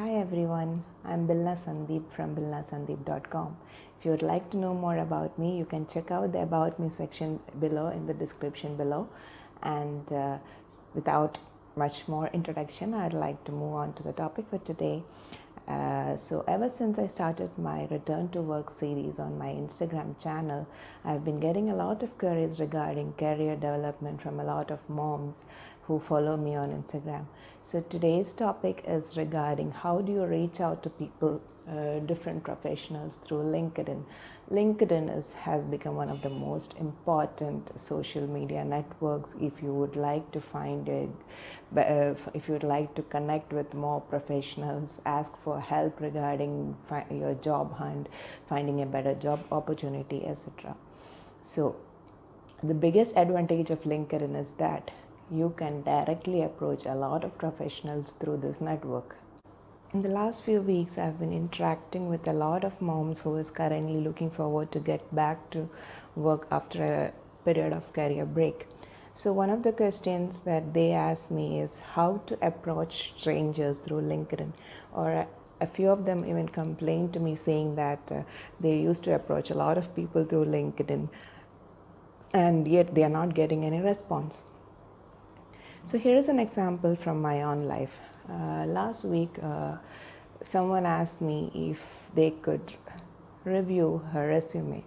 Hi everyone, I'm Bilna Sandeep from bilnasandeep.com. If you would like to know more about me, you can check out the About Me section below in the description below. And uh, without much more introduction, I'd like to move on to the topic for today. Uh, so ever since I started my return to work series on my Instagram channel, I've been getting a lot of queries regarding career development from a lot of moms who follow me on Instagram. So today's topic is regarding how do you reach out to people, uh, different professionals through LinkedIn. LinkedIn is, has become one of the most important social media networks if you would like to find a, uh, if you would like to connect with more professionals, ask for help regarding your job hunt, finding a better job opportunity, etc. So the biggest advantage of LinkedIn is that you can directly approach a lot of professionals through this network. In the last few weeks, I've been interacting with a lot of moms who is currently looking forward to get back to work after a period of career break. So one of the questions that they ask me is how to approach strangers through LinkedIn or a few of them even complained to me saying that uh, they used to approach a lot of people through LinkedIn and yet they are not getting any response. So here is an example from my own life. Uh, last week, uh, someone asked me if they could review her resume,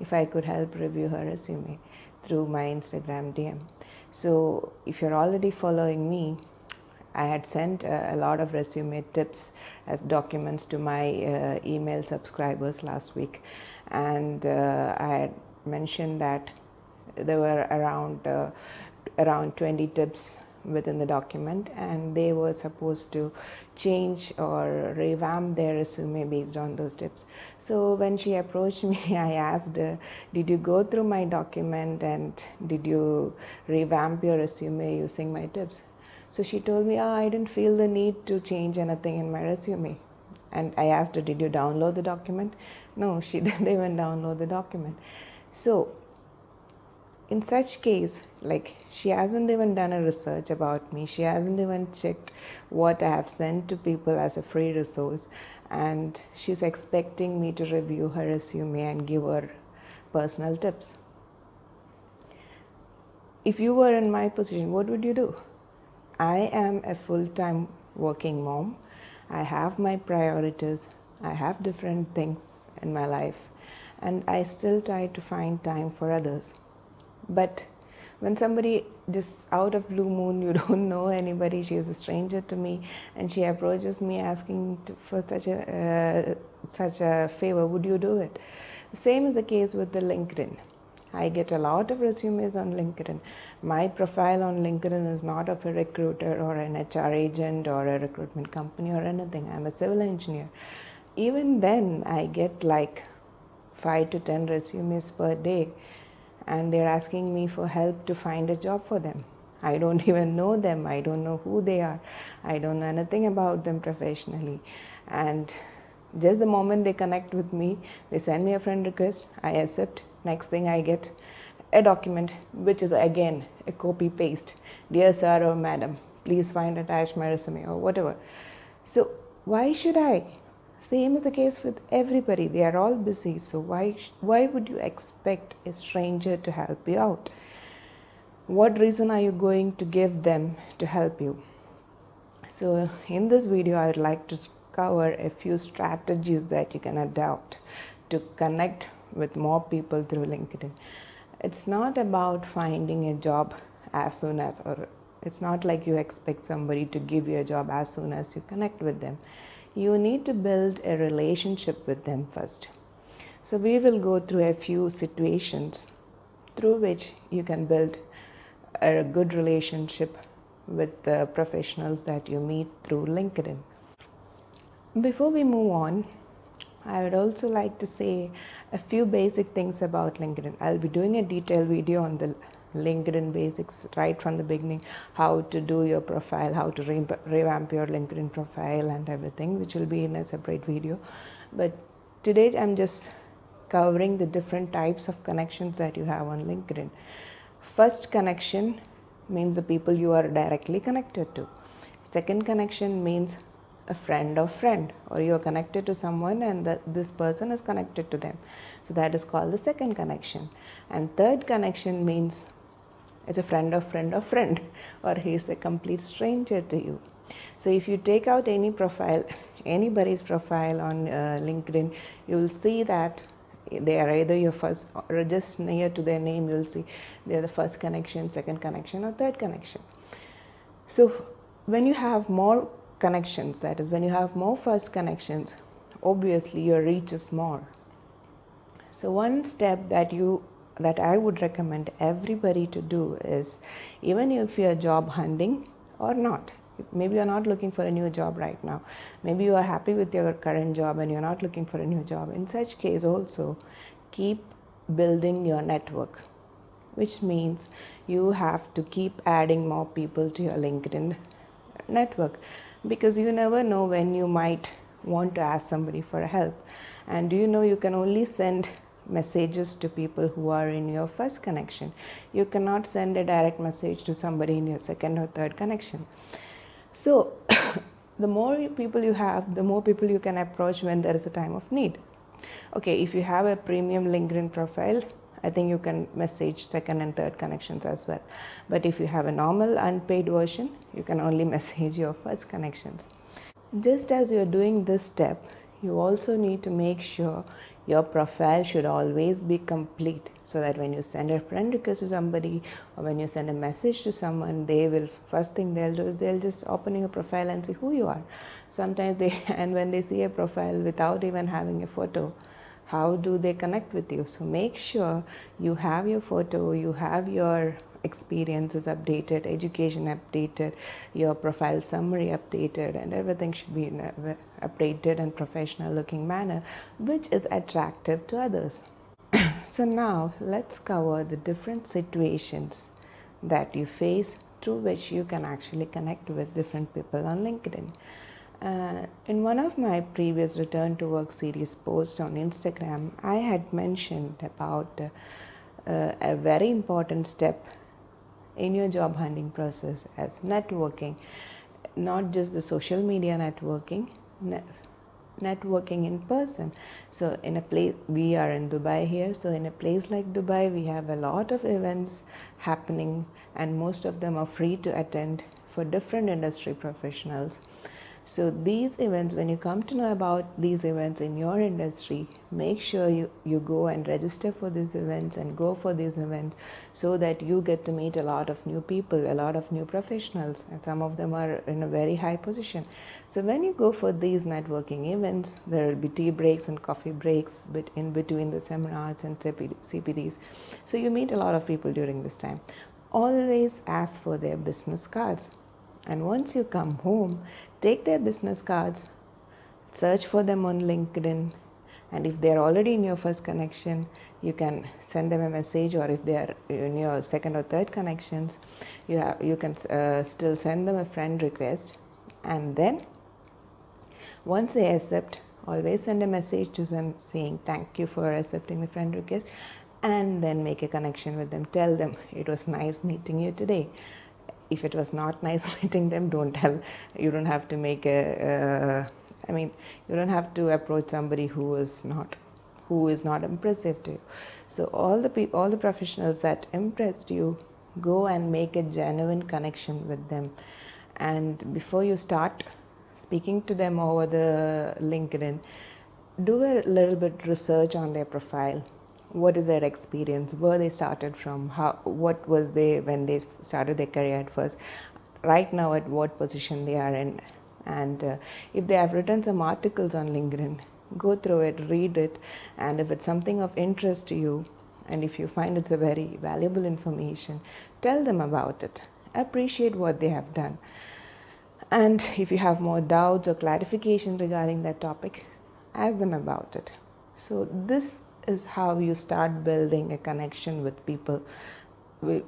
if I could help review her resume through my Instagram DM. So if you're already following me, I had sent uh, a lot of resume tips as documents to my uh, email subscribers last week. And uh, I had mentioned that there were around uh, around 20 tips within the document and they were supposed to change or revamp their resume based on those tips. So when she approached me, I asked her, did you go through my document and did you revamp your resume using my tips? So she told me, oh, I didn't feel the need to change anything in my resume. And I asked her, did you download the document? No, she didn't even download the document. So in such case like she hasn't even done a research about me. She hasn't even checked what i have sent to people as a free resource. And she's expecting me to review her resume and give her personal tips. If you were in my position what would you do? I am a full-time working mom. I have my priorities. I have different things in my life. And i still try to find time for others. But when somebody just out of blue moon you don't know anybody she is a stranger to me and she approaches me asking to, for such a uh, such a favor would you do it? The same is the case with the linkedin. I get a lot of resumes on linkedin. My profile on linkedin is not of a recruiter or an hr agent or a recruitment company or anything. I'm a civil engineer. Even then i get like 5 to 10 resumes per day and they're asking me for help to find a job for them. I don't even know them. I don't know who they are. I don't know anything about them professionally. And just the moment they connect with me, they send me a friend request, I accept. Next thing I get a document, which is again a copy paste. Dear sir or madam, please find attached my resume or whatever. So why should I same is the case with everybody. They are all busy. So why, why would you expect a stranger to help you out? What reason are you going to give them to help you? So in this video, I would like to cover a few strategies that you can adopt to connect with more people through LinkedIn. It's not about finding a job as soon as, or it's not like you expect somebody to give you a job as soon as you connect with them you need to build a relationship with them first. So we will go through a few situations through which you can build a good relationship with the professionals that you meet through LinkedIn. Before we move on, I would also like to say a few basic things about LinkedIn. I'll be doing a detailed video on the LinkedIn basics right from the beginning, how to do your profile, how to re revamp your LinkedIn profile and everything, which will be in a separate video. But today I'm just covering the different types of connections that you have on LinkedIn. First connection means the people you are directly connected to. Second connection means a friend of friend or you're connected to someone and that this person is connected to them so that is called the second connection and third connection means it's a friend of friend of friend or he's a complete stranger to you. So if you take out any profile anybody's profile on uh, linkedin you will see that they are either your first or just near to their name you'll see they're the first connection second connection or third connection. So when you have more connections that is when you have more first connections obviously your reach is more. So one step that you that I would recommend everybody to do is even if you're job hunting or not maybe you're not looking for a new job right now. Maybe you are happy with your current job and you're not looking for a new job. In such case also keep building your network which means you have to keep adding more people to your linkedin network because you never know when you might want to ask somebody for help. And do you know you can only send messages to people who are in your first connection you cannot send a direct message to somebody in your second or third connection so the more people you have the more people you can approach when there is a time of need okay if you have a premium linkedin profile I think you can message second and third connections as well. But if you have a normal unpaid version, you can only message your first connections. Just as you're doing this step, you also need to make sure your profile should always be complete so that when you send a friend request to somebody or when you send a message to someone they will first thing they'll do is they'll just open your profile and see who you are. Sometimes they and when they see a profile without even having a photo how do they connect with you? So make sure you have your photo you have your experiences updated education updated your profile summary updated and everything should be in a updated and professional looking manner which is attractive to others. So now let's cover the different situations that you face through which you can actually connect with different people on linkedin. Uh, in one of my previous return to work series posts on Instagram, I had mentioned about uh, uh, a very important step in your job hunting process as networking, not just the social media networking, net networking in person. So in a place, we are in Dubai here, so in a place like Dubai, we have a lot of events happening and most of them are free to attend for different industry professionals. So these events, when you come to know about these events in your industry, make sure you, you go and register for these events and go for these events so that you get to meet a lot of new people, a lot of new professionals, and some of them are in a very high position. So when you go for these networking events, there will be tea breaks and coffee breaks in between the seminars and CPDs. So you meet a lot of people during this time. Always ask for their business cards and once you come home, take their business cards, search for them on LinkedIn, and if they're already in your first connection, you can send them a message, or if they are in your second or third connections, you have you can uh, still send them a friend request, and then once they accept, always send a message to them saying thank you for accepting the friend request, and then make a connection with them. Tell them it was nice meeting you today if it was not nice meeting them don't tell. You don't have to make a. Uh, I mean you don't have to approach somebody who is not who is not impressive to you. So all the people all the professionals that impressed you go and make a genuine connection with them. And before you start speaking to them over the linkedin do a little bit research on their profile what is their experience? Where they started from? How what was they when they started their career at first? Right now at what position they are in? And uh, if they have written some articles on linkedin go through it read it and if it's something of interest to you and if you find it's a very valuable information tell them about it. Appreciate what they have done. And if you have more doubts or clarification regarding that topic ask them about it. So this is how you start building a connection with people,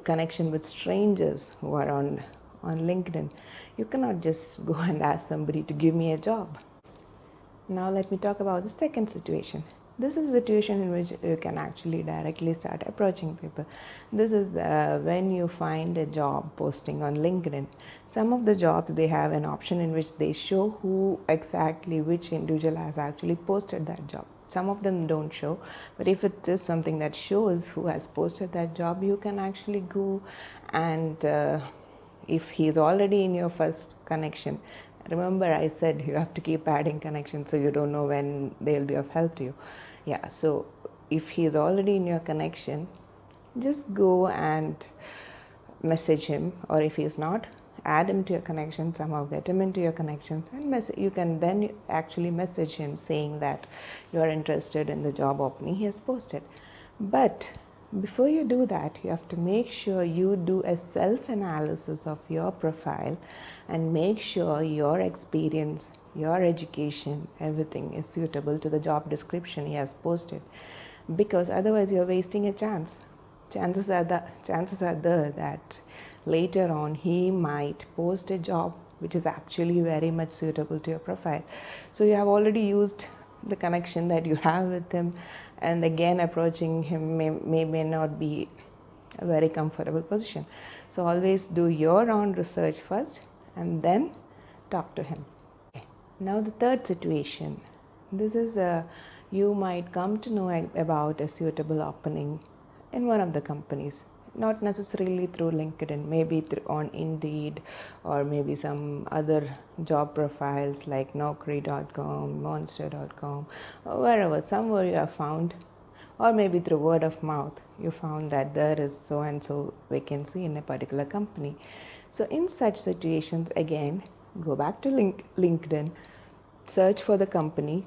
connection with strangers who are on, on LinkedIn. You cannot just go and ask somebody to give me a job. Now let me talk about the second situation. this is a situation in which you can actually directly start approaching people this is uh, when you find a job posting on linkedin some of the jobs they have an option in which they show who exactly which individual has actually posted that job some of them don't show but if it is something that shows who has posted that job you can actually go and uh, if he is already in your first connection remember i said you have to keep adding connections so you don't know when they'll be of help to you. Yeah so if he is already in your connection just go and message him or if he is not add him to your connection somehow get him into your connections and mess- you can then actually message him saying that you are interested in the job opening he has posted. But before you do that you have to make sure you do a self analysis of your profile and make sure your experience your education everything is suitable to the job description he has posted. Because otherwise you're wasting a chance. Chances are the chances are there that later on he might post a job which is actually very much suitable to your profile. So you have already used the connection that you have with him and again approaching him may, may, may not be a very comfortable position. So always do your own research first and then talk to him. Now the third situation. This is a you might come to know about a suitable opening in one of the companies not necessarily through linkedin maybe through on indeed or maybe some other job profiles like naukri.com monster.com or wherever somewhere you have found. Or maybe through word of mouth you found that there is so and so vacancy in a particular company. So in such situations again go back to link, linkedin search for the company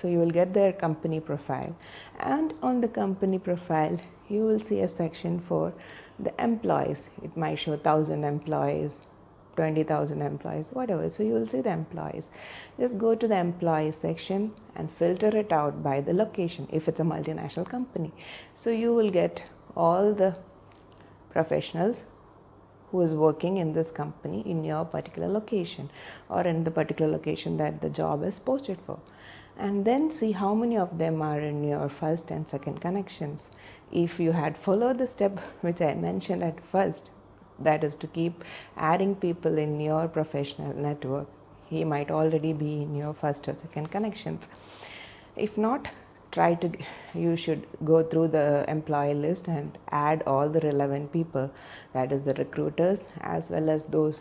so you will get their company profile. And on the company profile you will see a section for the employees. It might show 1000 employees 20000 employees whatever. So you will see the employees. Just go to the employees section and filter it out by the location if it's a multinational company. So you will get all the professionals who is working in this company in your particular location or in the particular location that the job is posted for and then see how many of them are in your first and second connections. If you had followed the step which i mentioned at first that is to keep adding people in your professional network he might already be in your first or second connections. If not try to you should go through the employee list and add all the relevant people that is the recruiters as well as those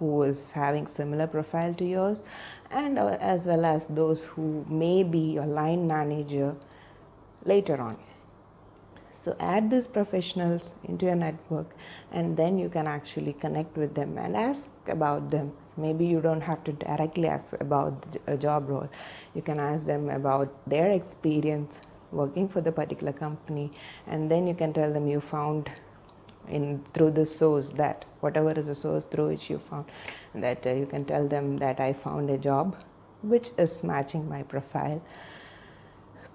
who is having similar profile to yours and uh, as well as those who may be your line manager later on. So add these professionals into your network and then you can actually connect with them and ask about them. Maybe you don't have to directly ask about a job role. You can ask them about their experience working for the particular company and then you can tell them you found in through the source that whatever is the source through which you found that uh, you can tell them that i found a job which is matching my profile.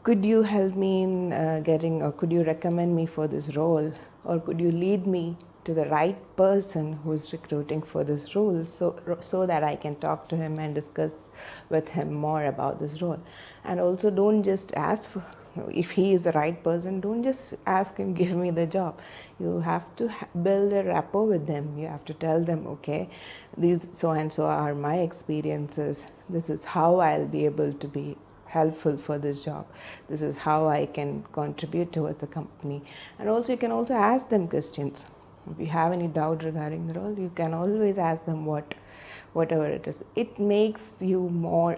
Could you help me in uh, getting or could you recommend me for this role? Or could you lead me to the right person who's recruiting for this role so so that I can talk to him and discuss with him more about this role? And also don't just ask for if he is the right person don't just ask him give me the job. You have to build a rapport with them. You have to tell them okay these so and so are my experiences. This is how i'll be able to be helpful for this job. This is how i can contribute towards the company. And also you can also ask them questions. If you have any doubt regarding the role you can always ask them what whatever it is. It makes you more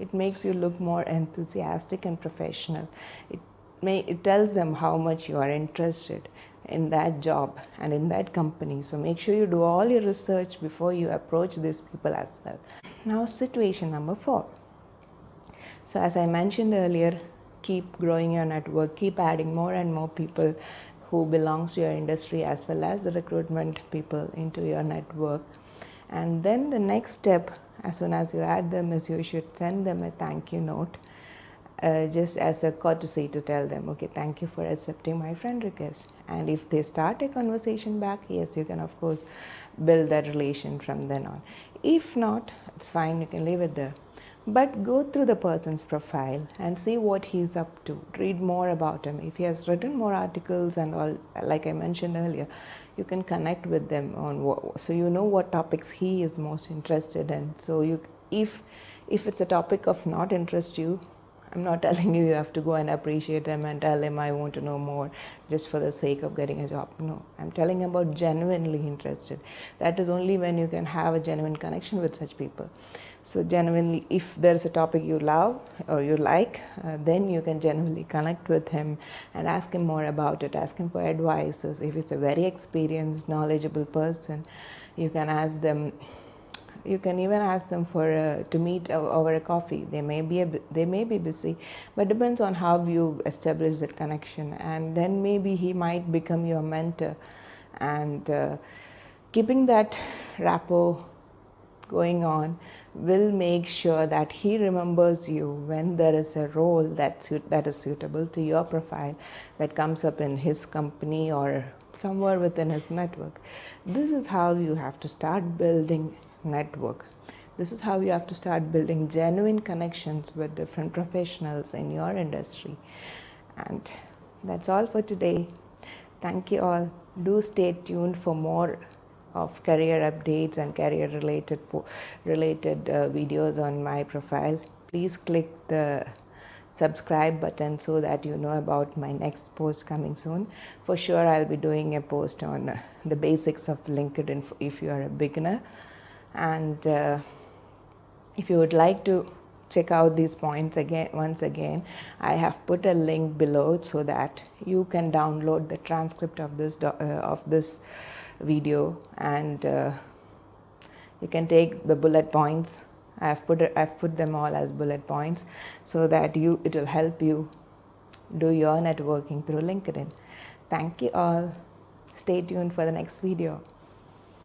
it makes you look more enthusiastic and professional. It may it tells them how much you are interested in that job and in that company. So make sure you do all your research before you approach these people as well. Now situation number 4 so as i mentioned earlier keep growing your network keep adding more and more people who belongs to your industry as well as the recruitment people into your network and then the next step as soon as you add them is you should send them a thank you note uh, just as a courtesy to tell them okay thank you for accepting my friend request. And if they start a conversation back yes you can of course build that relation from then on. If not it's fine you can leave it there but go through the person's profile and see what he's up to read more about him if he has written more articles and all like i mentioned earlier you can connect with them on what, so you know what topics he is most interested in so you if if it's a topic of not interest you I'm not telling you you have to go and appreciate him and tell him I want to know more just for the sake of getting a job. No, I'm telling about genuinely interested. That is only when you can have a genuine connection with such people. So genuinely, if there's a topic you love or you like, uh, then you can genuinely connect with him and ask him more about it. Ask him for advice. So If it's a very experienced, knowledgeable person, you can ask them you can even ask them for uh, to meet over a coffee they may be a, they may be busy but depends on how you establish that connection and then maybe he might become your mentor and uh, keeping that rapport going on will make sure that he remembers you when there is a role that suit, that is suitable to your profile that comes up in his company or somewhere within his network this is how you have to start building network. This is how you have to start building genuine connections with different professionals in your industry. And that's all for today. Thank you all. Do stay tuned for more of career updates and career related related uh, videos on my profile. Please click the subscribe button so that you know about my next post coming soon. For sure, I'll be doing a post on uh, the basics of LinkedIn if you are a beginner and uh, if you would like to check out these points again once again i have put a link below so that you can download the transcript of this uh, of this video and uh, you can take the bullet points. I have put i've put them all as bullet points so that you it will help you do your networking through linkedin. Thank you all. Stay tuned for the next video